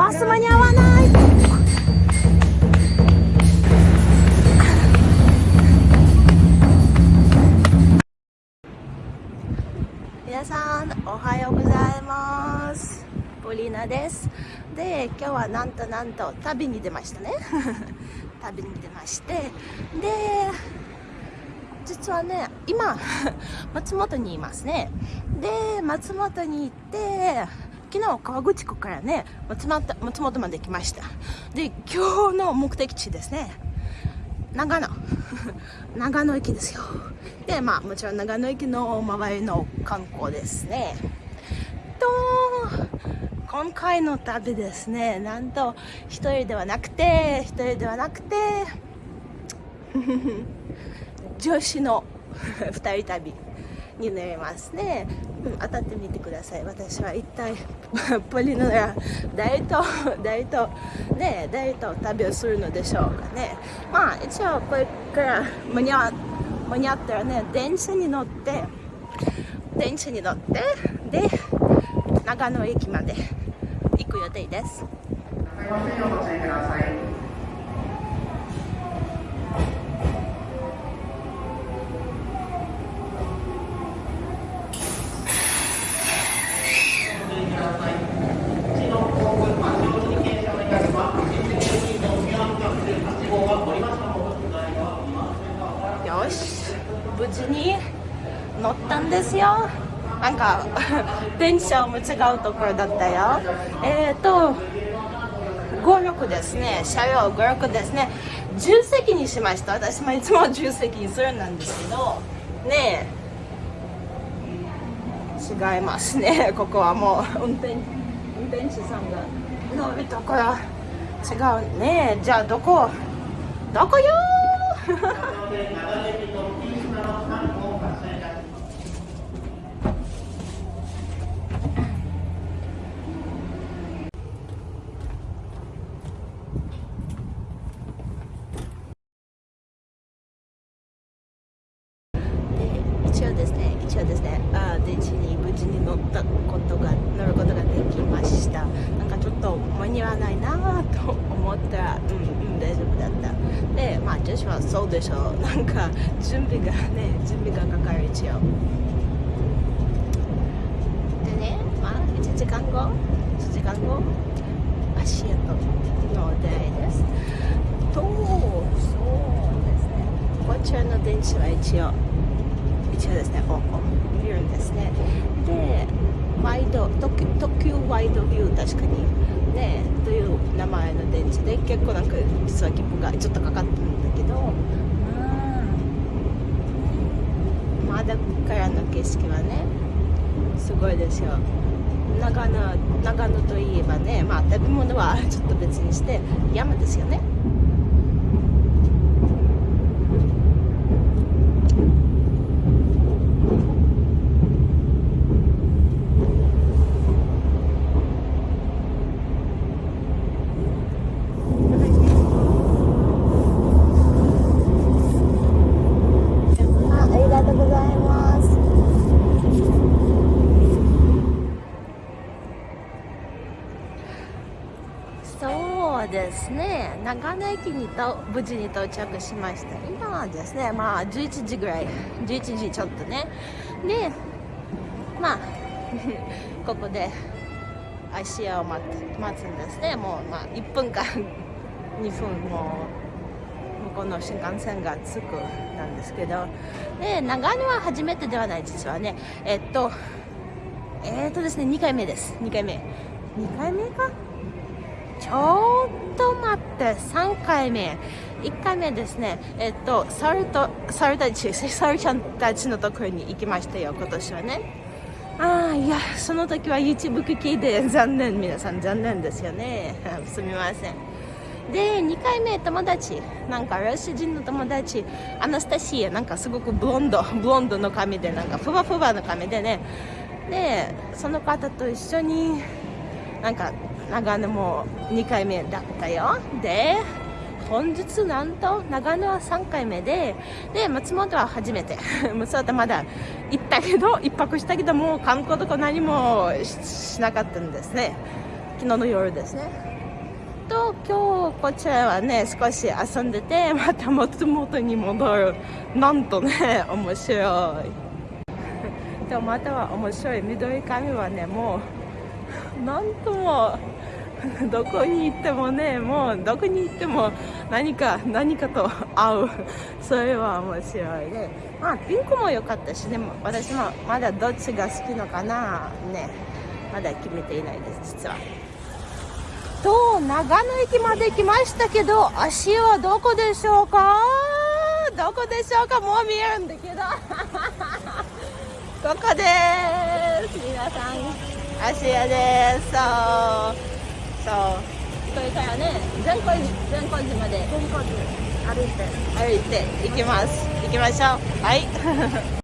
バス間に合わない。皆さんおはようございます。ポリーナです。で今日はなんとなんと旅に出ましたね。旅に出まして。で実はね今松本にいますね。で松本に行って昨日川口湖からね松本松本まで来ました。で今日の目的地ですね。長野。長野駅ですよ。でまあもちろん長野駅の周りの観光ですね。と今回の旅ですね。なんと一人ではなくて一人ではなくて 女子の 二人旅になりますね、当たってみてください私は一体 ポリノや誰と誰とね誰と旅をするのでしょうかねまあ一応これから間に合間に合ったらね電車に乗って電車に乗ってで長野駅まで行く予定です。乗ったんですよ。なんか 電車も違うところだったよ。えっ、ー、と56ですね。車両56ですね。重席にしました。私もいつも重席にするなんですけど。ねえ。違いますね。ここはもう運転運転手さんが。乗るところ違う。ねじゃあどこどこよ一 応ですね一応ですねあ電池に無事に乗ったことが乗ることができましたなんかちょっと間に合わないなと思ったらうんうん大丈夫だったでまあ女子はそうでしょう。なんか準備がね準備がかかる一応。でねまあ1時間後？1時間後？足跡の出会いです。とそうですね。こちらの電池は一応一応ですね。おお見るんですね。でワイド特急ワイドビュー確かにねという名前の電池で結構なんか実は切符がちょっとかかってるんどうん。まだからの景色はねすごいですよ。長野長野といえばねまあ食べ物はちょっと別にして山ですよね。ですね。長野駅にと無事に到着しました。今はですねまあ11時ぐらい11時ちょっとね。でまあ ここで足を待待つんですね。もうまあ1分間 2分も向こうの新幹線が着くなんですけど。で長野は初めてではない実はね。えっとえっとですね2回目です。2回目。2回目か？ちょっと待って3回目。1回目ですね。えっと猿と猿たち猿ちゃんたちのところに行きましたよ今年はね。ああいやその時は YouTube 機で残念皆さん残念ですよね。すみません。で2回目友達。なんかロシア人の友達。アナスタシアなんかすごくブロンド ブロンドの髪でなんかふわふわの髪でね。でその方と一緒になんか長野も2回目だったよ。で本日なんと長野は3回目でで松本は初めて。松本まだ行ったけど1泊したけどもう観光とか何もしなかったんですね。昨日の夜ですね。と今日こちらはね少し遊んでてまた元々に戻る。なんとね面白い。でもまたは面白い。緑髪はねもうなんとも どこに行ってもねもうどこに行っても何か何かと合う。それは面白いね。まあピンクも良かったしでも私もまだどっちが好きのかな。ね。まだ決めていないです実は。と長野駅まで来ましたけど足はどこでしょうか？どこでしょうか？もう見えるんだけど。ここです。皆さん足屋です。そう。そう。これからね善光寺善光寺まで善光寺歩いて。歩いて行きます。行きましょう。はい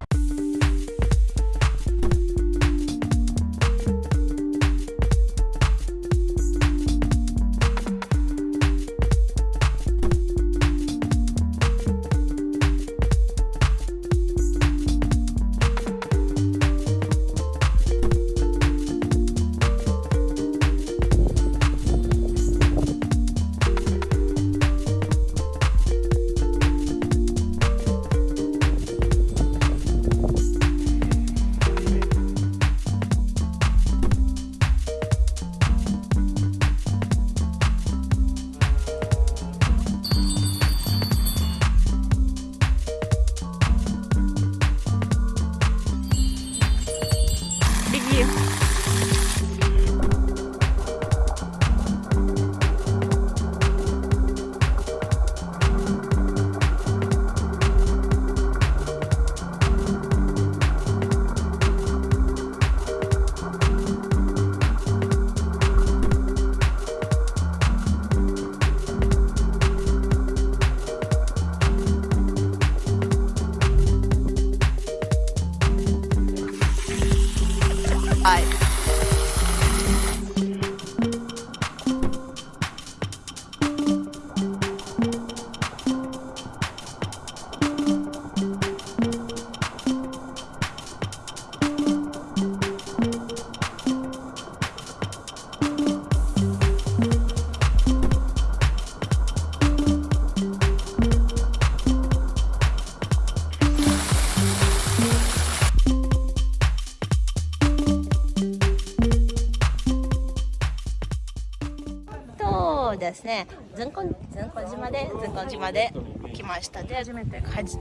ね善光善光島で善光島で来ましたで初めて初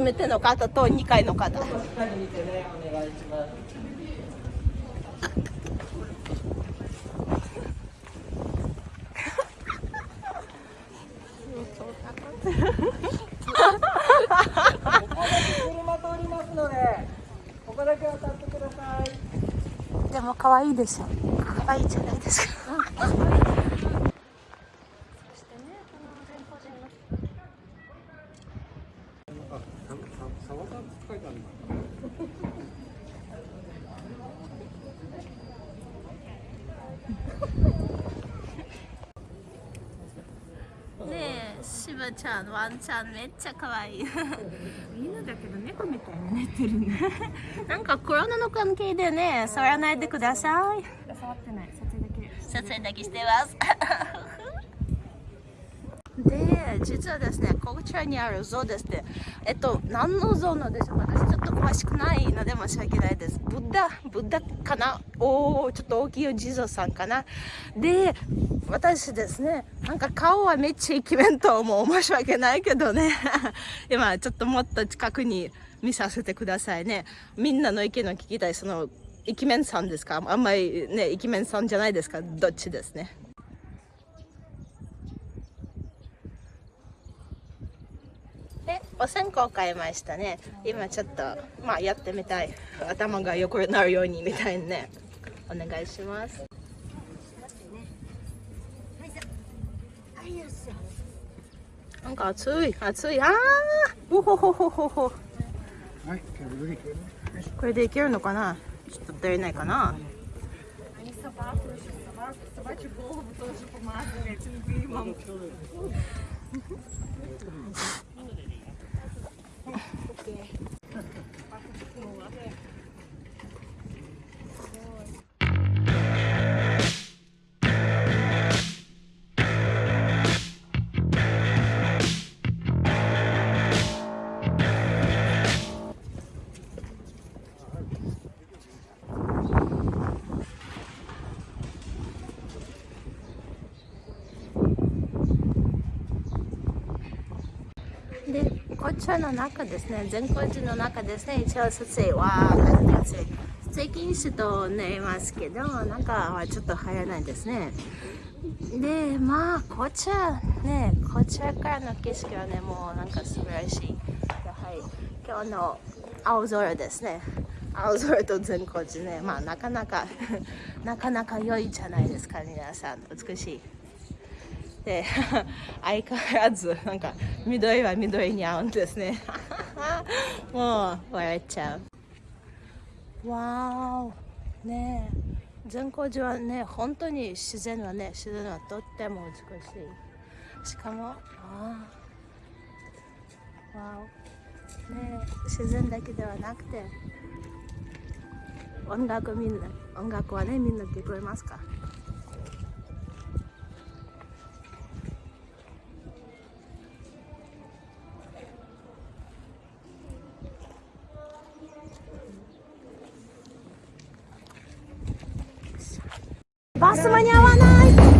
めての方と2回の方。でも可愛いでしょ。可愛いじゃないですかブちゃんワンちゃんめっちゃ可愛い。犬だけど猫みたいに寝てるね。なんかコロナの関係でね触らないでください。触ってない。撮影だけ。撮影だけしてます実はですねこちらにある像ですねえっと何の像なんでしょう？私ちょっと詳しくないので申し訳ないです。ブッダブッダかな？おおちょっと大きいお地蔵さんかな？で私ですねなんか顔はめっちゃイケメンと思う申し訳ないけどね。今ちょっともっと近くに見させてくださいね。みんなの意見を聞きたい。そのイケメンさんですか？あんまりねイケメンさんじゃないですか？どっちですねでお線香買いましたね。今ちょっとまあやってみたい。頭が横になるようにみたいにね。お願いします。なんか熱い。熱い。ああおほほほほほ。これでいけるのかな？ちょっと足りないかな？社の中ですね、善光寺の中ですね、一応撮影は、なりてい税金士と寝ますけど、中はちょっと入らないですね。で、まあ、こちら、ね、こちらからの景色はね、もうなんか素晴らしい。やはり、今日の青空ですね。青空と善光寺ね、まあ、なかなか なかなか良いじゃないですか、皆さん。美しい。で、相変わらず、なんか、緑は緑に合うんですね。もう、笑っちゃう。わお。ねえ。善光寺はね、本当に自然はね、自然はとっても美しい。しかも、ああ。わお。ねえ、自然だけではなくて、音楽みんな、音楽はね、みんな聞こえますか？ス間に合わない。